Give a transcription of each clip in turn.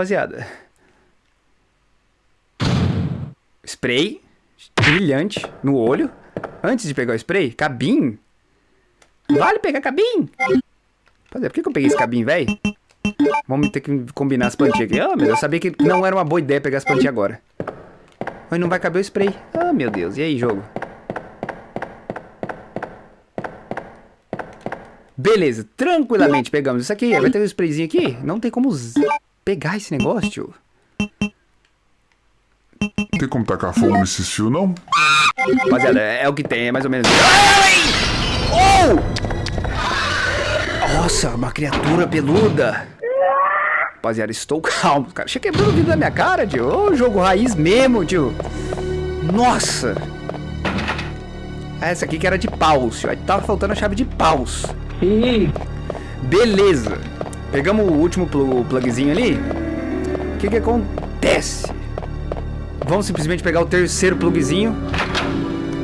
Rapaziada. Spray. Brilhante no olho. Antes de pegar o spray, cabim. Vale pegar cabim? Rapaziada, por que, que eu peguei esse cabim, velho? Vamos ter que combinar as plantinhas aqui. Ah, meu, eu sabia que não era uma boa ideia pegar as plantinhas agora. Mas não vai caber o spray. Ah, meu Deus. E aí, jogo? Beleza, tranquilamente pegamos isso aqui. Vai ter um sprayzinho aqui? Não tem como pegar esse negócio, tio. Tem como tacar fogo nesses fios, não? Rapaziada, é o que tem, é mais ou menos. Ai! Oh! Nossa, uma criatura peluda. Rapaziada, estou calmo, cara. Chega quebrando o vidro da minha cara, tio. Ô, jogo raiz mesmo, tio. Nossa. Essa aqui que era de paus, tio. Aí tava faltando a chave de paus. Beleza. Pegamos o último pl plugzinho ali. O que que acontece? Vamos simplesmente pegar o terceiro plugzinho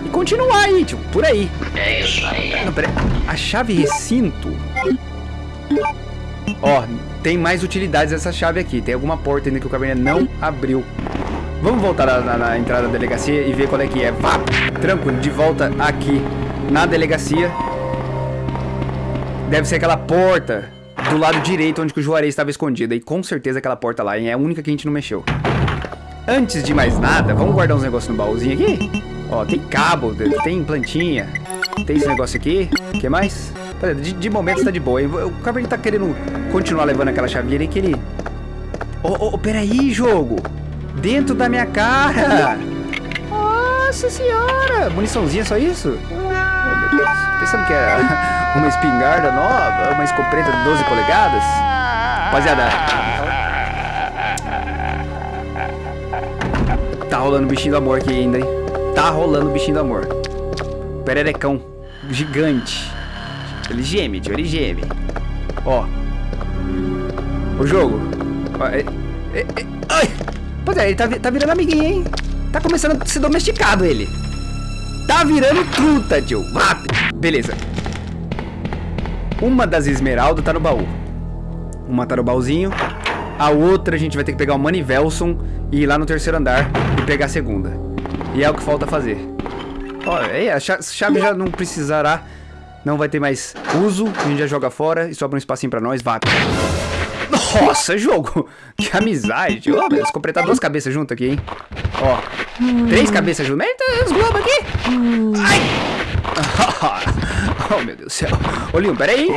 e continuar aí, tio, por aí. É isso aí. Não, pera A chave recinto... Ó, tem mais utilidades essa chave aqui. Tem alguma porta ainda que o caverna não abriu. Vamos voltar na, na, na, entrada da delegacia e ver qual é que é. Vá, tranquilo, de volta aqui na delegacia. Deve ser aquela porta do lado direito onde o Juarez estava escondido. E com certeza aquela porta lá? É a única que a gente não mexeu. Antes de mais nada, vamos guardar uns negócios no baúzinho aqui? Ó, tem cabo, tem plantinha, tem esse negócio aqui. O que mais? De, de momento está de boa. Hein? O Cabernet tá querendo continuar levando aquela chavinha ali que ele... Ô, oh, oh, peraí, jogo! Dentro da minha cara! Nossa senhora! Muniçãozinha, só isso? Oh, meu Deus. Pensando que era uma espingarda nova, uma escopeta de 12 polegadas? Rapaziada... Tá rolando bichinho do amor aqui ainda, hein? Tá rolando bichinho do amor. Pererecão. Gigante. Ele geme, tio, ele geme. Ó. O jogo. Ó, é, é, é, ai! Pois é, ele tá, tá virando amiguinho, hein? Tá começando a ser domesticado ele. Tá virando truta, tio. Rápido. Beleza. Uma das esmeraldas tá no baú. Uma tá no baúzinho. A outra a gente vai ter que pegar o Manivelson e ir lá no terceiro andar e pegar a segunda. E é o que falta fazer. Ó, é, a chave já não precisará não vai ter mais uso, a gente já joga fora e sobra um espacinho pra nós, vá. Nossa, jogo! Que amizade! Ô, oh, completar duas cabeças junto aqui, hein? Ó, três cabeças juntas. Eita, os globos aqui! Ai! Oh, meu Deus do céu. Ô, Leon, peraí.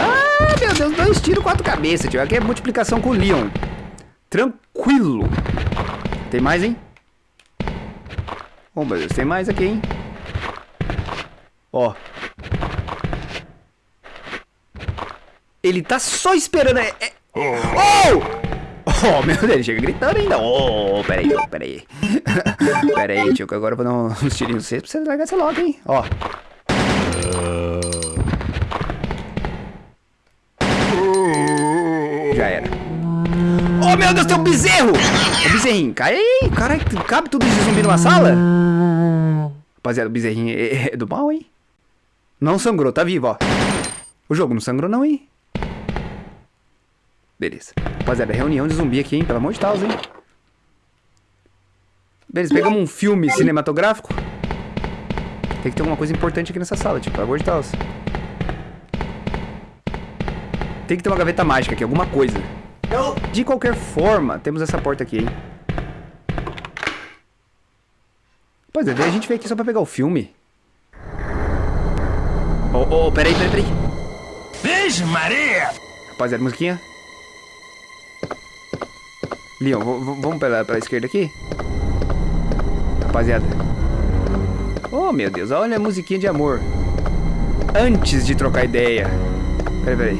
Ah, meu Deus, dois tiros, quatro cabeças, tio. Aqui é multiplicação com o Leon. Tranquilo. Tem mais, hein? Oh, meu Deus, tem mais aqui, hein? Ó. Ele tá só esperando. É, é... Oh! Oh, meu Deus, ele chega gritando ainda. Oh, peraí, oh, peraí. peraí, tio, que agora eu vou dar uns tirinhos vocês pra você largar essa logo, hein? Ó. Já era. Oh, meu Deus, tem um bezerro! O bezerrinho, cai aí. Caralho, cabe tudo de zumbi numa sala? Rapaziada, o bezerrinho é, é do mal, hein? Não sangrou, tá vivo, ó. O jogo não sangrou não, hein? Beleza. Rapaziada, reunião de zumbi aqui, hein? Pelo amor de Deus, hein? Beleza, pegamos um filme cinematográfico. Tem que ter alguma coisa importante aqui nessa sala, tipo, pelo amor de Deus. Tem que ter uma gaveta mágica aqui, alguma coisa. De qualquer forma, temos essa porta aqui, hein? Pois é, daí a gente veio aqui só pra pegar o filme. Oh, oh, peraí, peraí, peraí. Beijo, Maria! Rapaziada, musiquinha. Leon, vamos pela, pela esquerda aqui? Rapaziada. Oh, meu Deus, olha a musiquinha de amor. Antes de trocar ideia. Peraí, peraí.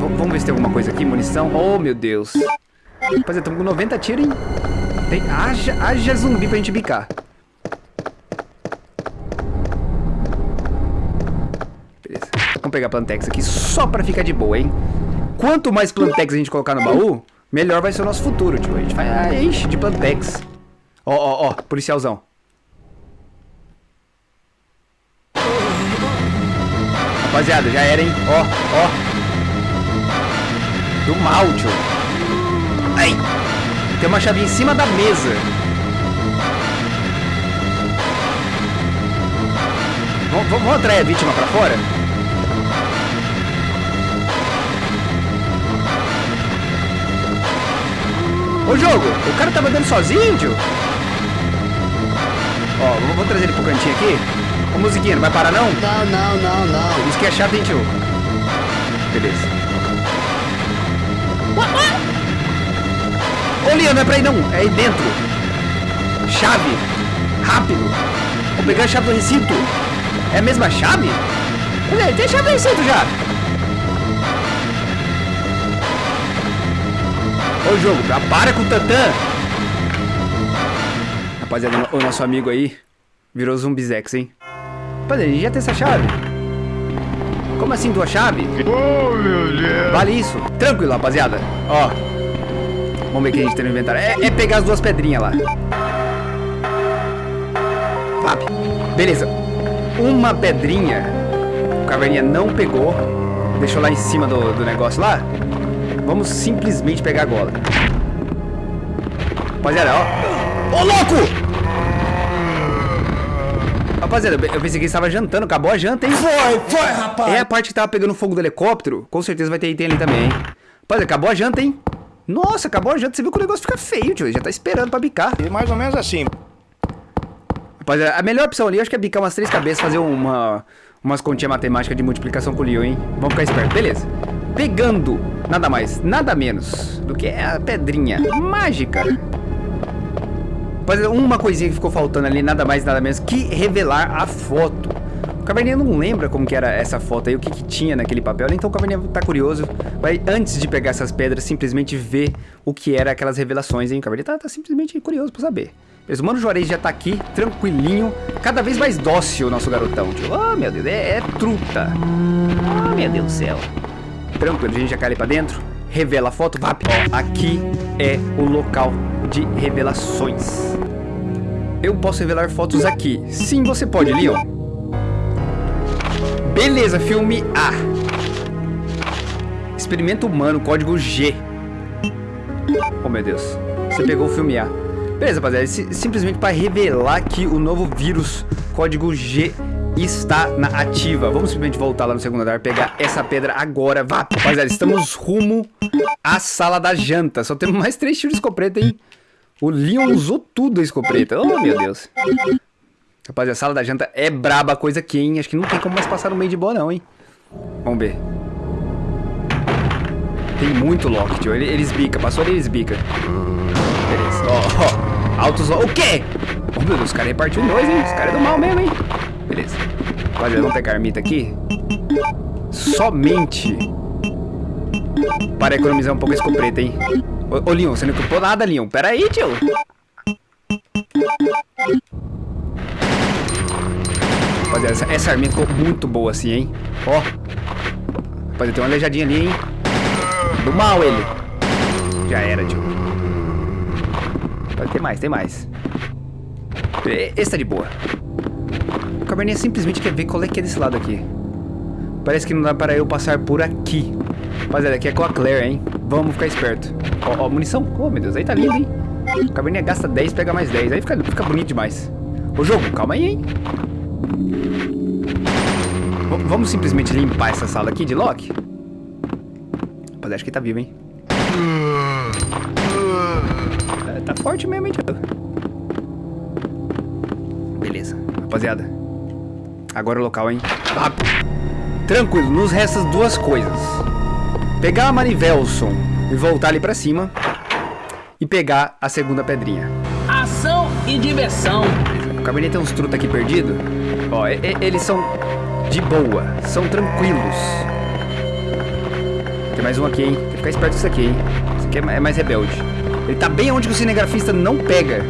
Vamos ver se tem alguma coisa aqui, munição. Oh, meu Deus. Rapaziada, estamos com 90 tiros, hein? Tem, haja, haja zumbi pra gente bicar. Vamos pegar Plantex aqui só pra ficar de boa, hein? Quanto mais Plantex a gente colocar no baú, melhor vai ser o nosso futuro, tio. A gente vai enche de Plantex. Ó, ó, ó, policialzão. Rapaziada, já era, hein? Ó, ó. Do mal, tio. Ai. Tem uma chave em cima da mesa. Vamos, atrair a vítima pra fora? Ô jogo, o cara tava andando sozinho, tio? Ó, vou, trazer ele pro cantinho aqui. Ô musiquinha, não vai parar não? Não, não, não, não. Isso que é chato, hein, tio? Beleza. Ô, Leon, não é pra ir não. É aí dentro. Chave. Rápido. Vou pegar a chave do recinto. É a mesma chave? Olha, tem chave do recinto já. Ô, jogo, já para com o tantã. Rapaziada, o nosso amigo aí virou zumbizex, hein? Rapaziada, a gente já tem essa chave. Como assim duas chaves? Oh, meu Deus. Vale isso. Tranquilo, rapaziada. Ó. Vamos ver o que a gente tem no inventário. É, é pegar as duas pedrinhas lá. Vap. Beleza. Uma pedrinha. O caverninha não pegou. Deixou lá em cima do, do negócio lá. Vamos simplesmente pegar agora. Rapaziada, ó. Ô, louco! Rapaziada, eu pensei que ele estava jantando. Acabou a janta, hein? Foi, foi, rapaz. É a parte que tava pegando fogo do helicóptero. Com certeza vai ter item ali também, hein? Rapaziada, acabou a janta, hein? Nossa, acabou a janta. Você viu que o negócio fica feio, tio. Ele já tá esperando pra bicar. Mais ou menos assim. Rapaziada, a melhor opção ali, eu acho que é bicar umas três cabeças, fazer uma, umas continhas matemáticas de multiplicação com o Leo, hein? Vamos ficar esperto. Beleza. Pegando nada mais, nada menos do que a pedrinha mágica. Rapaziada, uma coisinha que ficou faltando ali, nada mais, nada menos que revelar a foto. O Caverninha não lembra como que era essa foto aí, o que, que tinha naquele papel, então o Caverninha tá curioso. Vai, antes de pegar essas pedras, simplesmente ver o que era aquelas revelações, hein? O Caverninha tá, tá simplesmente curioso pra saber. Mas o Mano Juarez já tá aqui, tranquilinho, cada vez mais dócil o nosso garotão, tio. Oh, meu Deus, é, é truta. Oh, meu Deus do céu. Tranquilo, a gente já cai ali pra dentro, revela a foto, vap. Ó, aqui é o local de revelações. Eu posso revelar fotos aqui. Sim, você pode, Leon. Beleza, filme A. Experimento humano, código G. Oh, meu Deus. Você pegou o filme A. Beleza, rapaziada. si- Simplesmente para revelar que o novo vírus, código G, está na ativa. Vamos simplesmente voltar lá no segundo andar, pegar essa pedra agora. Vá, rapaziada. Estamos rumo à sala da janta. Só temos mais três tiros de escopeta, hein? O Leon usou tudo a escopeta. Oh, meu Deus. Rapaziada, a sala da janta é braba coisa aqui, hein? Acho que não tem como mais passar no meio de boa, não, hein? Vamos ver. Tem muito lock, tio. Ele, eles bica. Passou ali, eles bica. Beleza. Ó, ó. Altos lock. O quê? Oh, meu Deus, os caras repartiu dois, hein? Os caras é do mal mesmo, hein? Beleza. Rapaziada, vamos pegar a ermita aqui. Somente para economizar um pouco a escopeta, hein? Ô, ô Leon, você não equipou nada, Leon. Pera aí, tio. Rapaziada, essa, essa arminha ficou muito boa assim, hein? Ó. Rapaziada, tem uma aleijadinha ali, hein? Do mal ele. Já era, tio. Ter mais, tem mais. Esse tá de boa. O caverninha simplesmente quer ver qual é que é desse lado aqui. Parece que não dá para eu passar por aqui. Rapaziada, aqui é com a Claire, hein? Vamos ficar esperto. Ó, ó, munição. Oh, meu Deus, aí tá lindo, hein? Caverninha gasta 10, pega mais 10. Aí fica, fica bonito demais. Ô, jogo, calma aí, hein? V- vamos simplesmente limpar essa sala aqui de Loki? Rapaziada, acho que tá vivo, hein? É, tá forte mesmo, hein, tio? Beleza, rapaziada. Agora o local, hein? Rápido. Tranquilo, nos restam duas coisas. Pegar a Manivelson e voltar ali pra cima. E pegar a segunda pedrinha. Ação e diversão. O cabernet tem uns truta aqui perdido. Ó, e- e- eles são de boa, são tranquilos. Tem mais um aqui, hein? Tem que ficar esperto com isso aqui, hein? Esse aqui é é mais rebelde. Ele tá bem onde que o cinegrafista não pega.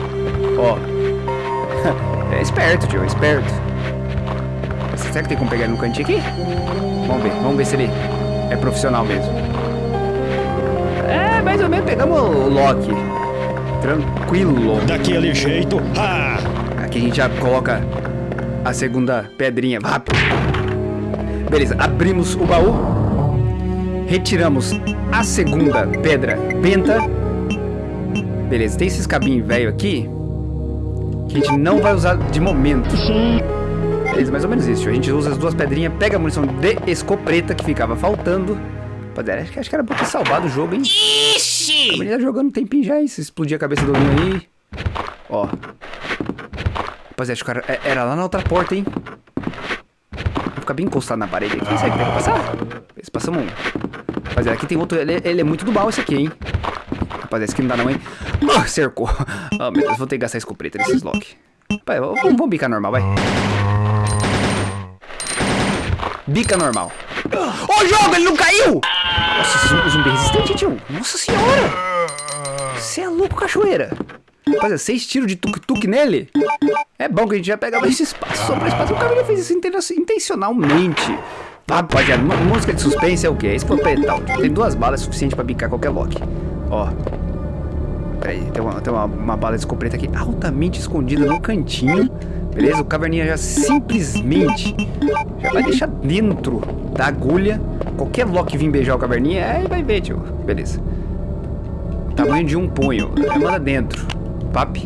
Ó. É esperto, tio, é esperto. Será que tem como pegar ele no cantinho aqui? Vamos ver, vamos ver se ele é profissional mesmo. Mais ou menos pegamos o Loki. Tranquilo. Daquele jeito. Ah! Aqui a gente já coloca a segunda pedrinha. Rápido. Beleza, abrimos o baú. Retiramos a segunda pedra penta. Beleza, tem esses cabinhos velho aqui. Que a gente não vai usar de momento. Beleza, mais ou menos isso. A gente usa as duas pedrinhas, pega a munição de escopeta que ficava faltando. Rapaziada, acho que, acho que era pra ter salvado o jogo, hein? Ixi! A tá jogando um tempinho já, hein? Se explodir a cabeça do Linho aí. Ó. Rapaziada, acho que era, é, era lá na outra porta, hein? Vou ficar bem encostado na parede aqui. Será que tem que passar? Esse passamos um. Rapaziada, aqui tem outro. Ele, ele, é muito do mal esse aqui, hein? Rapaziada, esse aqui não dá não, hein? Ah, cercou. Oh, meu Deus, vou ter que gastar escopeta nesses lock. Vamos, vamos bicar normal, vai. Bica normal. Ô, jogo, ele não caiu! Nossa, zumbi resistente, tio. Nossa senhora! Você é louco, cachoeira. Rapaziada, seis tiros de tuk-tuk nele? É bom que a gente já pegava esse espaço só pra espaço. O cara fez isso intencionalmente. Rapaziada, música de suspense é o quê? É escopetal. Tem duas balas suficientes pra bicar qualquer lock. Ó. Peraí, tem uma, tem uma, uma bala de escopeta aqui altamente escondida no cantinho. Beleza? O caverninha já simplesmente já vai deixar dentro da agulha. Qualquer lock vir beijar o caverninha, aí vai ver, tio. Beleza. Tamanho de um punho. Manda dentro. Pap.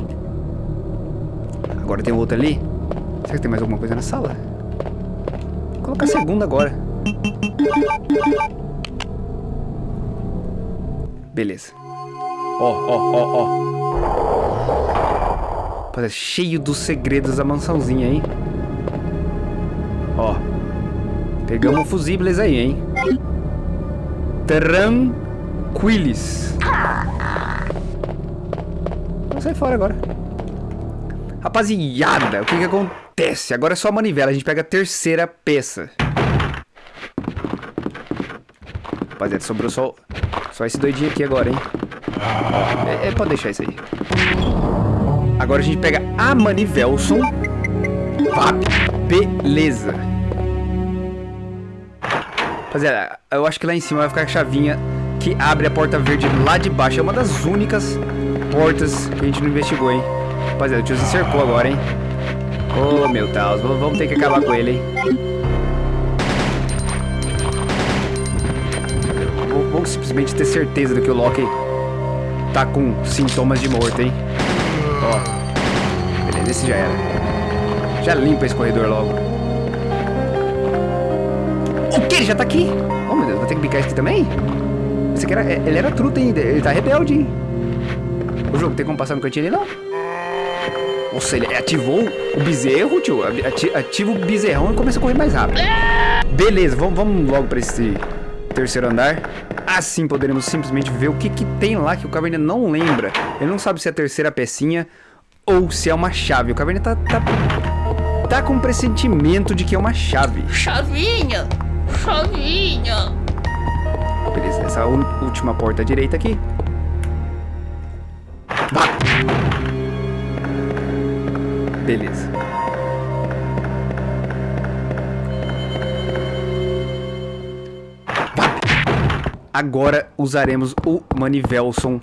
Agora tem outro ali. Será que tem mais alguma coisa na sala? Vou colocar a segunda agora. Beleza. Ó, ó, ó, ó. Parece cheio dos segredos da mansãozinha, hein? Ó. Pegamos fusíveis aí, hein? Tranquilis. Vamos sair fora agora. Rapaziada, o que que acontece? Agora é só a manivela, a gente pega a terceira peça. Rapaziada, sobrou só, só esse doidinho aqui agora, hein? É, é, pode deixar isso aí. Agora a gente pega a Manivelson. Beleza. Rapaziada, eu acho que lá em cima vai ficar a chavinha que abre a porta verde lá de baixo. É uma das únicas portas que a gente não investigou, hein? Rapaziada, o tio se cercou agora, hein? Oh, meu Deus. Vamos ter que acabar com ele, hein? Vou, vou simplesmente ter certeza de que o Loki tá com sintomas de morte, hein? Ó. Beleza, esse já era. Já limpa esse corredor logo. O que? Ele já tá aqui? Oh, meu Deus, vou ter que picar esse aqui também? Esse aqui era, é, ele era truta ainda, ele tá rebelde, hein? O jogo tem como passar no cantinho ali, não? Nossa, ele ativou o bezerro, tio. Ativa o bezerrão e começa a correr mais rápido. Beleza, vamos, vamos logo pra esse terceiro andar. Assim poderemos simplesmente ver o que, que tem lá que o Caverna não lembra. Ele não sabe se é a terceira pecinha ou se é uma chave. O Caverna tá, tá, tá com um pressentimento de que é uma chave. Chavinha! Chavinha! Beleza, essa última porta à direita aqui. Vá! Beleza. Agora usaremos o Manivelson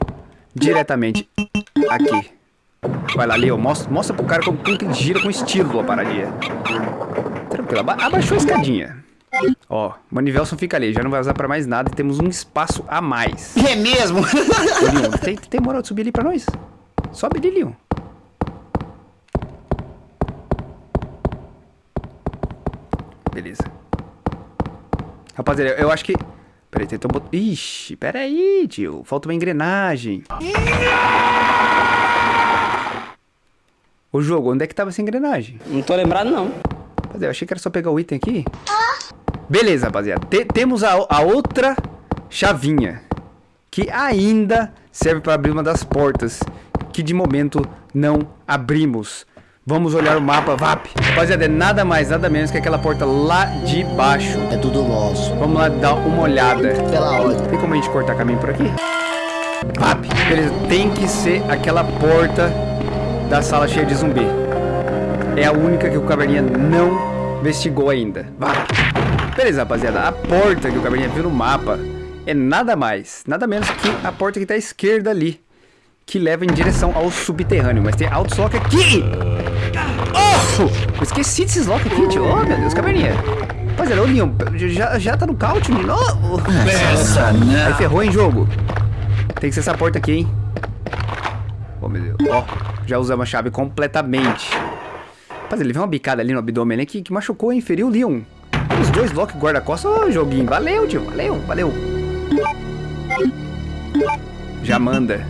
diretamente aqui. Vai lá, Leo. Mostra, mostra pro cara como, como que gira com estilo a paradinha. Tranquilo. Aba abaixou a escadinha. Ó, Manivelson fica ali. Já não vai usar pra mais nada. E temos um espaço a mais. É mesmo? Leon, tem, tem moral de subir ali pra nós? Sobe ali, Leon. Beleza. Rapaziada, eu acho que Peraí, tentou botar... Ixi, peraí, tio. Falta uma engrenagem. O jogo, onde é que tava essa engrenagem? Não tô lembrado, não. Rapaziada, eu achei que era só pegar o item aqui. Beleza, rapaziada. Temos a, a outra chavinha. Que ainda serve para abrir uma das portas. Que de momento não abrimos. Vamos olhar o mapa, VAP. Rapaziada, é nada mais, nada menos que aquela porta lá de baixo. É tudo nosso. Vamos lá dar uma olhada. Pela ordem. Tem como a gente cortar caminho por aqui? VAP. Beleza, tem que ser aquela porta da sala cheia de zumbi. É a única que o Caverninha não investigou ainda. VAP. Beleza, rapaziada. A porta que o Caverninha viu no mapa é nada mais, nada menos que a porta que tá à esquerda ali que leva em direção ao subterrâneo. Mas tem autoslock aqui! Oh! Eu esqueci desses lock aqui, tio. Oh, meu Deus, caverninha. Rapaziada, ô Leon, já, já tá no couch de novo? Essa Aí não. ferrou, hein, jogo? Tem que ser essa porta aqui, hein? Oh, meu Deus. Ó, já usamos a chave completamente. Rapaziada, ele veio uma bicada ali no abdômen né, que, que machucou, hein? Feriu o Leon. Os dois blocos guarda-costas. Ô, joguinho. Valeu, tio. Valeu, valeu. Já manda.